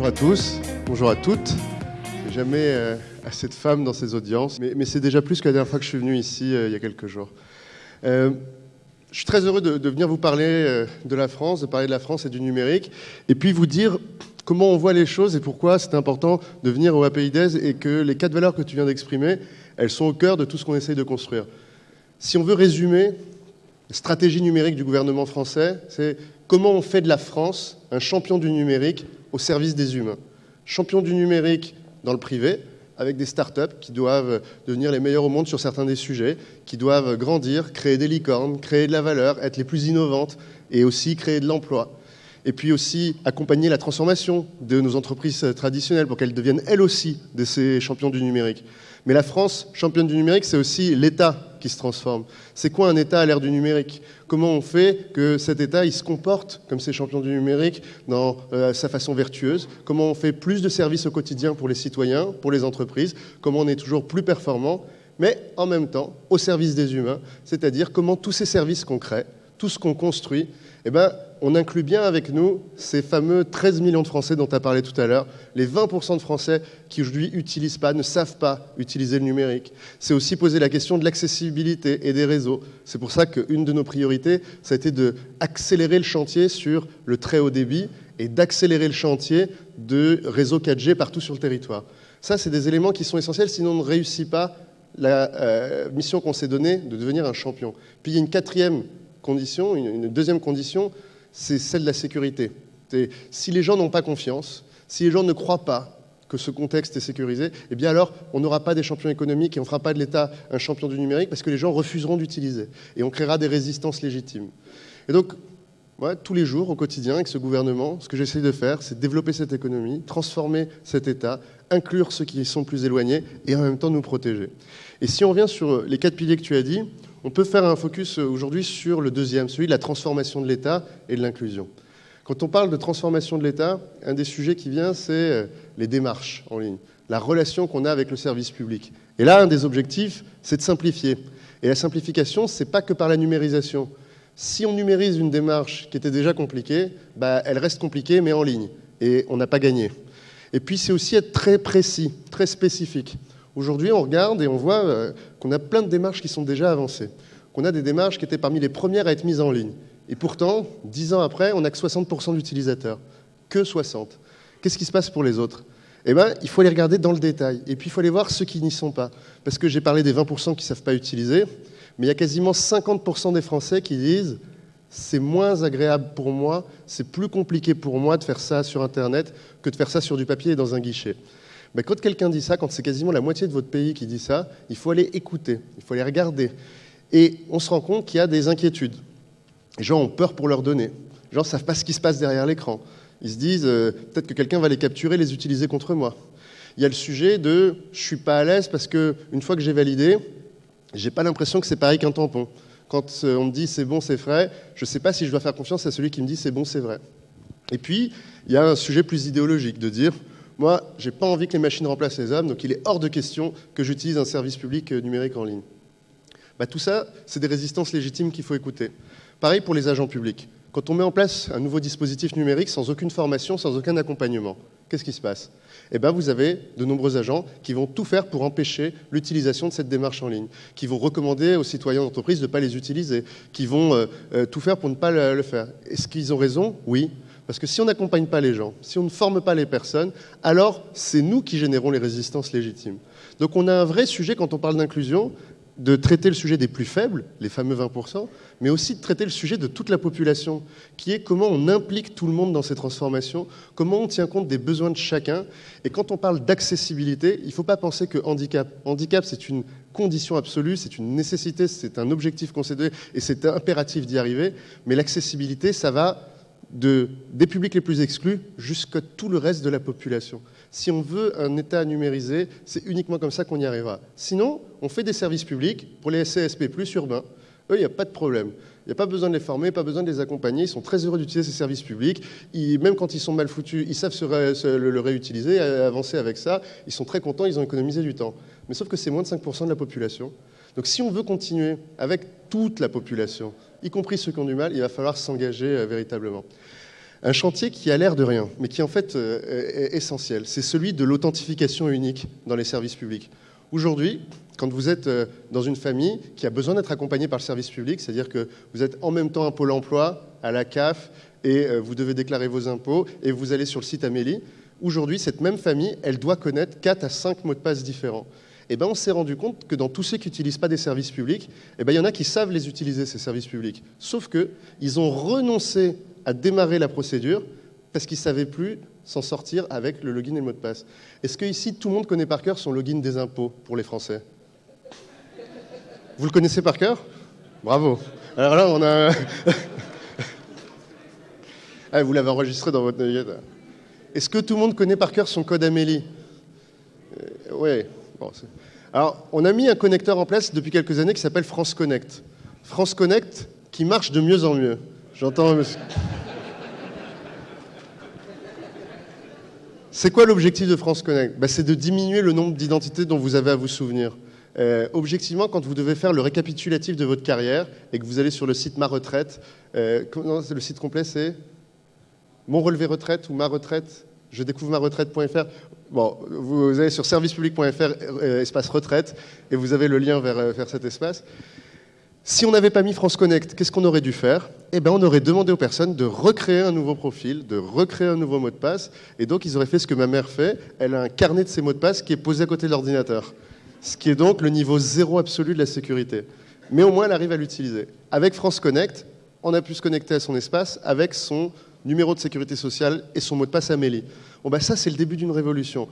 bonjour à tous, bonjour à toutes. Jamais euh, assez de femmes dans ces audiences, mais, c'est déjà plus que la dernière fois que je suis venu ici euh, il y a quelques jours. Euh, je suis très heureux de, venir vous parler de la France, de parler de la France et du numérique, et puis vous dire comment on voit les choses et pourquoi c'est important de venir au APIDES et que les quatre valeurs que tu viens d'exprimer, elles sont au cœur de tout ce qu'on essaye de construire. Si on veut résumer, la stratégie numérique du gouvernement français, c'est comment on fait de la France un champion du numérique au service des humains. Champion du numérique dans le privé, avec des startups qui doivent devenir les meilleurs au monde sur certains des sujets, qui doivent grandir, créer des licornes, créer de la valeur, être les plus innovantes et aussi créer de l'emploi. Et puis aussi accompagner la transformation de nos entreprises traditionnelles pour qu'elles deviennent elles aussi de ces champions du numérique. Mais la France, championne du numérique, c'est aussi l'État qui se transforme. C'est quoi un État à l'ère du numérique? Comment on fait que cet État il se comporte comme ces champions du numérique dans euh, sa façon vertueuse? Comment on fait plus de services au quotidien pour les citoyens, pour les entreprises? Comment on est toujours plus performant mais en même temps au service des humains, c'est-à-dire comment tous ces services crée, tout ce qu'on construit, eh ben, on inclut bien avec nous ces fameux 13 millions de Français dont tu as parlé tout à l'heure, les 20% de Français qui aujourd'hui n'utilisent pas, ne savent pas utiliser le numérique. C'est aussi poser la question de l'accessibilité et des réseaux. C'est pour ça qu'une de nos priorités, ça a été d'accélérer le chantier sur le très haut débit et d'accélérer le chantier de réseau 4G partout sur le territoire. Ça, c'est des éléments qui sont essentiels, sinon on ne réussit pas la euh, mission qu'on s'est donnée de devenir un champion. Puis il y a une quatrième une deuxième condition, c'est celle de la sécurité. Si les gens n'ont pas confiance, si les gens ne croient pas que ce contexte est sécurisé, eh bien alors on n'aura pas des champions économiques et on ne fera pas de l'État un champion du numérique parce que les gens refuseront d'utiliser et on créera des résistances légitimes. Et donc, tous les jours, au quotidien, avec ce gouvernement, ce que j'essaie de faire, c'est développer cette économie, transformer cet État, inclure ceux qui sont plus éloignés et en même temps nous protéger. Et si on revient sur les quatre piliers que tu as dit, on peut faire un focus aujourd'hui sur le deuxième, celui de la transformation de l'État et de l'inclusion. Quand on parle de transformation de l'État, un des sujets qui vient, c'est euh, les démarches en ligne, la relation qu'on a avec le service public. Et là, un des objectifs, c'est de simplifier. Et la simplification, ce n'est pas que par la numérisation. Si on numérise une démarche qui était déjà compliquée, bah, elle reste compliquée, mais en ligne. Et on n'a pas gagné. Et puis, c'est aussi être très précis, très spécifique. Aujourd'hui, on regarde et on voit euh, qu'on a plein de démarches qui sont déjà avancées, qu'on a des démarches qui étaient parmi les premières à être mises en ligne. Et pourtant, dix ans après, on n'a que 60% d'utilisateurs. Que 60. Qu'est-ce qui se passe pour les autres? Eh bien, il faut les regarder dans le détail. Et puis, il faut aller voir ceux qui n'y sont pas. Parce que j'ai parlé des 20% qui ne savent pas utiliser, mais il y a quasiment 50% des Français qui disent c'est moins agréable pour moi, c'est plus compliqué pour moi de faire ça sur Internet que de faire ça sur du papier et dans un guichet. Mais quand quelqu'un dit ça, quand c'est quasiment la moitié de votre pays qui dit ça, il faut aller écouter, il faut aller regarder. Et on se rend compte qu'il y a des inquiétudes. Les gens ont peur pour leurs données. Les gens ne savent pas ce qui se passe derrière l'écran. Ils se disent euh, peut-être que quelqu'un va les capturer, les utiliser contre moi. Il y a le sujet de je suis pas à l'aise parce que une fois que j'ai validé, j'ai pas l'impression que c'est pareil qu'un tampon. Quand euh, on me dit c'est bon, c'est vrai, je ne sais pas si je dois faire confiance à celui qui me dit c'est bon, c'est vrai. Et puis, il y a un sujet plus idéologique de dire moi, je n'ai pas envie que les machines remplacent les hommes, donc il est hors de question que j'utilise un service public euh, numérique en ligne. Bah, tout ça, c'est des résistances légitimes qu'il faut écouter. Pareil pour les agents publics. Quand on met en place un nouveau dispositif numérique sans aucune formation, sans aucun accompagnement, qu'est-ce qui se passe? Eh bien, vous avez de nombreux agents qui vont tout faire pour empêcher l'utilisation de cette démarche en ligne, qui vont recommander aux citoyens d'entreprise de ne pas les utiliser, qui vont euh, euh, tout faire pour ne pas le faire. Est-ce qu'ils ont raison? Oui. Parce que si on n'accompagne pas les gens, si on ne forme pas les personnes, alors c'est nous qui générons les résistances légitimes. Donc on a un vrai sujet quand on parle d'inclusion, de traiter le sujet des plus faibles, les fameux 20%, mais aussi de traiter le sujet de toute la population, qui est comment on implique tout le monde dans ces transformations, comment on tient compte des besoins de chacun. Et quand on parle d'accessibilité, il ne faut pas penser que handicap. Handicap, c'est une condition absolue, c'est une nécessité, c'est un objectif concédé et c'est impératif d'y arriver. Mais l'accessibilité, ça va des publics les plus exclus jusqu'à tout le reste de la population. Si on veut un État numérisé, c'est uniquement comme ça qu'on y arrivera. Sinon, on fait des services publics pour les CSP plus urbains. Eux, il n'y a pas de problème. Il n'y a pas besoin de les former, pas besoin de les accompagner. Ils sont très heureux d'utiliser ces services publics. même quand ils sont mal foutus, ils savent le, réutiliser, avancer avec ça. Ils sont très contents, ils ont économisé du temps. Mais sauf que c'est moins de 5% de la population. Donc si on veut continuer avec toute la population, y compris ceux qui ont du mal, il va falloir s'engager euh, véritablement. Un chantier qui a l'air de rien, mais qui en fait euh, est essentiel. C'est celui de l'authentification unique dans les services publics. Aujourd'hui, quand vous êtes euh, dans une famille qui a besoin d'être accompagnée par le service public, c'est-à-dire que vous êtes en même temps un pôle emploi, à la CAF, et vous devez déclarer vos impôts, et vous allez sur le site Amélie, aujourd'hui, cette même famille, elle doit connaître 4 à 5 mots de passe différents. Eh ben, on s'est rendu compte que dans tous ceux qui n'utilisent pas des services publics, eh ben, il y en a qui savent les utiliser, ces services publics. Sauf qu'ils ont renoncé à démarrer la procédure parce qu'ils ne savaient plus s'en sortir avec le login et le mot de passe. Est-ce que ici, tout le monde connaît par cœur son login des impôts pour les Français? Vous le connaissez par cœur? Bravo. Alors là, on a... ah, vous l'avez enregistré dans votre navigateur. Est-ce que tout le monde connaît par cœur son code Amélie? Euh, Alors, on a mis un connecteur en place depuis quelques années qui s'appelle France Connect. France Connect qui marche de mieux en mieux. J'entends. C'est quoi l'objectif de France Connect? Bah, C'est de diminuer le nombre d'identités dont vous avez à vous souvenir. Euh, objectivement, quand vous devez faire le récapitulatif de votre carrière et que vous allez sur le site Ma Retraite, euh, le site complet c'est Mon relevé retraite ou Ma Retraite, je découvre ma retraite.fr. Bon, vous allez sur servicepublic.fr, euh, espace retraite, et vous avez le lien vers, vers cet espace. Si on n'avait pas mis France Connect, qu'est-ce qu'on aurait dû faire? Eh bien, on aurait demandé aux personnes de recréer un nouveau profil, de recréer un nouveau mot de passe, et donc ils auraient fait ce que ma mère fait. Elle a un carnet de ses mots de passe qui est posé à côté de l'ordinateur, ce qui est donc le niveau zéro absolu de la sécurité. Mais au moins, elle arrive à l'utiliser. Avec France Connect, on a pu se connecter à son espace avec son numéro de sécurité sociale et son mot de passe Amélie. Bon, bah ça, c'est le début d'une révolution.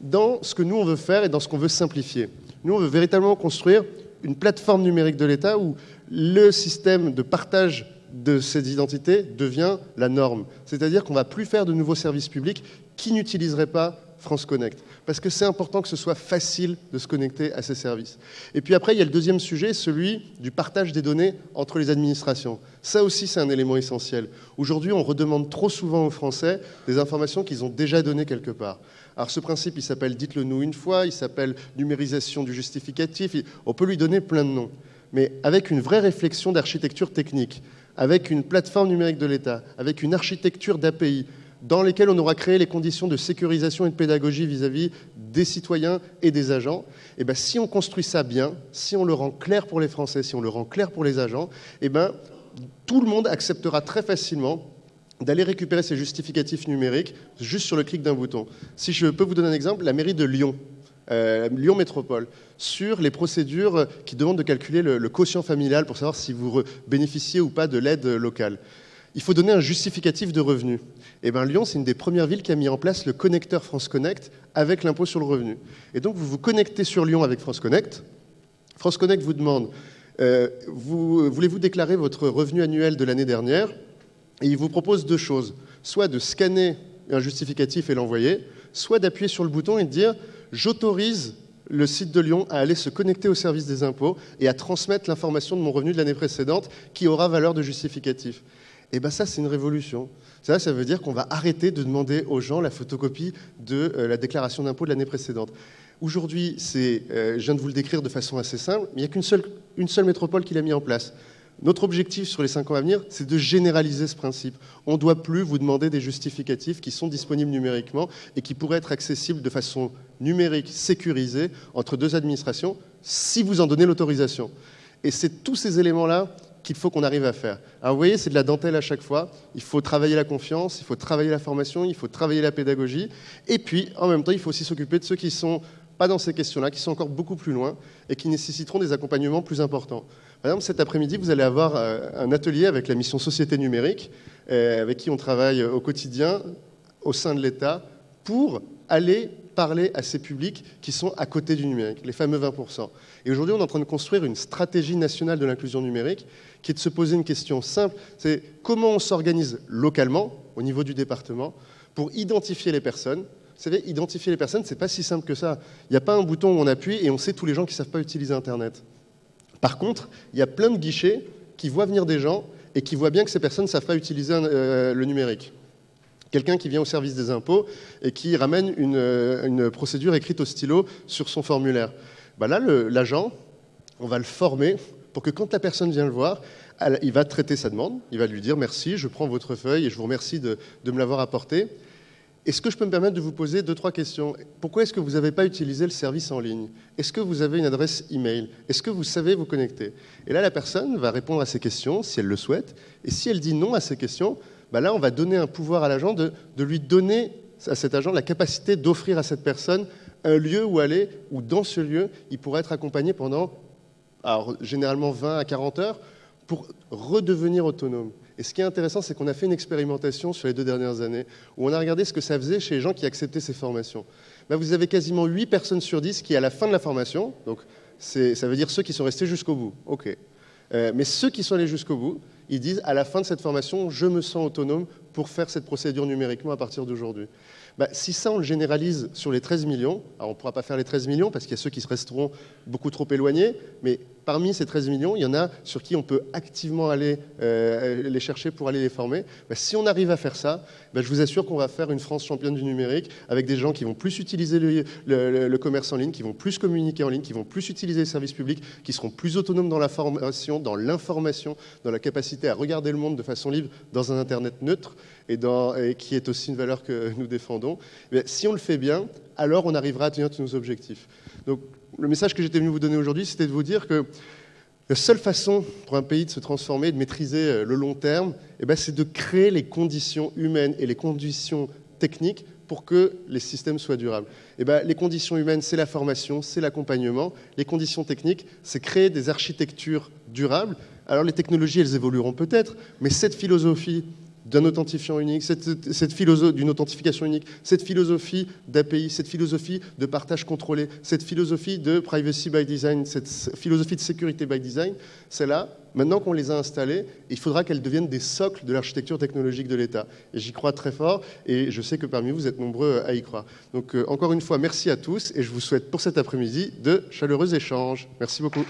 Dans ce que nous, on veut faire et dans ce qu'on veut simplifier. Nous, on veut véritablement construire une plateforme numérique de l'État où le système de partage de ces identités devient la norme. C'est-à-dire qu'on ne va plus faire de nouveaux services publics qui n'utiliseraient pas France Connect. Parce que c'est important que ce soit facile de se connecter à ces services. Et puis après, il y a le deuxième sujet, celui du partage des données entre les administrations. Ça aussi, c'est un élément essentiel. Aujourd'hui, on redemande trop souvent aux Français des informations qu'ils ont déjà données quelque part. Alors ce principe, il s'appelle dites-le nous une fois, il s'appelle numérisation du justificatif, on peut lui donner plein de noms. Mais avec une vraie réflexion d'architecture technique, avec une plateforme numérique de l'État, avec une architecture d'API, dans lesquelles on aura créé les conditions de sécurisation et de pédagogie vis-à-vis des citoyens et des agents, eh ben, si on construit ça bien, si on le rend clair pour les Français, si on le rend clair pour les agents, eh ben, tout le monde acceptera très facilement d'aller récupérer ces justificatifs numériques juste sur le clic d'un bouton. Si je peux vous donner un exemple, la mairie de Lyon, euh, Lyon Métropole, sur les procédures qui demandent de calculer le, quotient familial pour savoir si vous bénéficiez ou pas de l'aide locale. Il faut donner un justificatif de revenu. Et eh bien Lyon, c'est une des premières villes qui a mis en place le connecteur France Connect avec l'impôt sur le revenu. Et donc vous vous connectez sur Lyon avec France Connect. France Connect vous demande, euh, voulez-vous déclarer votre revenu annuel de l'année dernière? Et il vous propose deux choses, soit de scanner un justificatif et l'envoyer, soit d'appuyer sur le bouton et de dire j'autorise le site de Lyon à aller se connecter au service des impôts et à transmettre l'information de mon revenu de l'année précédente qui aura valeur de justificatif. Et bien ça, c'est une révolution. Ça, ça veut dire qu'on va arrêter de demander aux gens la photocopie de euh, la déclaration d'impôt de l'année précédente. Aujourd'hui, c'est, euh, je viens de vous le décrire de façon assez simple, mais il n'y a qu'une seule, une seule métropole qui l'a mis en place. Notre objectif sur les cinq ans à venir, c'est de généraliser ce principe. On ne doit plus vous demander des justificatifs qui sont disponibles numériquement et qui pourraient être accessibles de façon numérique, sécurisée, entre deux administrations, si vous en donnez l'autorisation. Et c'est tous ces éléments-là qu'il faut qu'on arrive à faire. Alors vous voyez, c'est de la dentelle à chaque fois. Il faut travailler la confiance, il faut travailler la formation, il faut travailler la pédagogie. Et puis, en même temps, il faut aussi s'occuper de ceux qui ne sont pas dans ces questions-là, qui sont encore beaucoup plus loin et qui nécessiteront des accompagnements plus importants. Par exemple, cet après-midi, vous allez avoir euh, un atelier avec la mission Société numérique, euh, avec qui on travaille au quotidien au sein de l'État pour aller parler à ces publics qui sont à côté du numérique, les fameux 20%. Et aujourd'hui, on est en train de construire une stratégie nationale de l'inclusion numérique qui est de se poser une question simple, c'est comment on s'organise localement, au niveau du département, pour identifier les personnes. Vous savez, identifier les personnes, c'est pas si simple que ça. Il n'y a pas un bouton où on appuie et on sait tous les gens qui ne savent pas utiliser Internet. Par contre, il y a plein de guichets qui voient venir des gens et qui voient bien que ces personnes ne savent pas utiliser euh, le numérique. Quelqu'un qui vient au service des impôts et qui ramène une, euh, procédure écrite au stylo sur son formulaire. Bah là, l'agent, on va le former pour que quand la personne vient le voir, il va traiter sa demande, il va lui dire merci, je prends votre feuille et je vous remercie de, me l'avoir apporté. Est-ce que je peux me permettre de vous poser deux, trois questions? Pourquoi est-ce que vous n'avez pas utilisé le service en ligne? Est-ce que vous avez une adresse email? Est-ce que vous savez vous connecter? Et là, la personne va répondre à ces questions si elle le souhaite. Et si elle dit non à ces questions, bah là, on va donner un pouvoir à l'agent de, lui donner à cet agent la capacité d'offrir à cette personne un lieu où aller, où dans ce lieu, il pourrait être accompagné pendant, généralement 20 à 40 heures, pour redevenir autonome. Et ce qui est intéressant, c'est qu'on a fait une expérimentation sur les deux dernières années, où on a regardé ce que ça faisait chez les gens qui acceptaient ces formations. Là, vous avez quasiment 8 personnes sur 10 qui, à la fin de la formation, donc ça veut dire ceux qui sont restés jusqu'au bout, ok. Euh, mais ceux qui sont allés jusqu'au bout, ils disent, à la fin de cette formation, je me sens autonome pour faire cette procédure numériquement à partir d'aujourd'hui. Bah, si ça, on le généralise sur les 13 millions, alors on ne pourra pas faire les 13 millions parce qu'il y a ceux qui se resteront beaucoup trop éloignés, mais parmi ces 13 millions, il y en a sur qui on peut activement aller euh, les chercher pour aller les former. Bah, si on arrive à faire ça, bah, je vous assure qu'on va faire une France championne du numérique avec des gens qui vont plus utiliser le, commerce en ligne, qui vont plus communiquer en ligne, qui vont plus utiliser les services publics, qui seront plus autonomes dans la formation, dans l'information, dans la capacité à regarder le monde de façon libre dans un Internet neutre et, qui est aussi une valeur que nous défendons. Si on le fait bien, alors on arrivera à tenir tous nos objectifs. Donc, le message que j'étais venu vous donner aujourd'hui, c'était de vous dire que la seule façon pour un pays de se transformer, de maîtriser euh, le long terme, eh ben, c'est de créer les conditions humaines et les conditions techniques pour que les systèmes soient durables. Eh ben, les conditions humaines, c'est la formation, c'est l'accompagnement. Les conditions techniques, c'est créer des architectures durables. Alors les technologies, elles évolueront peut-être, mais cette philosophie d'un authentifiant unique, cette, philosophie d'une authentification unique, cette philosophie d'API, cette philosophie de partage contrôlé, cette philosophie de privacy by design, cette philosophie de sécurité by design, c'est là, maintenant qu'on les a installées, il faudra qu'elles deviennent des socles de l'architecture technologique de l'État. Et j'y crois très fort, et je sais que parmi vous, vous êtes nombreux à y croire. Donc euh, encore une fois, merci à tous, et je vous souhaite pour cet après-midi de chaleureux échanges. Merci beaucoup.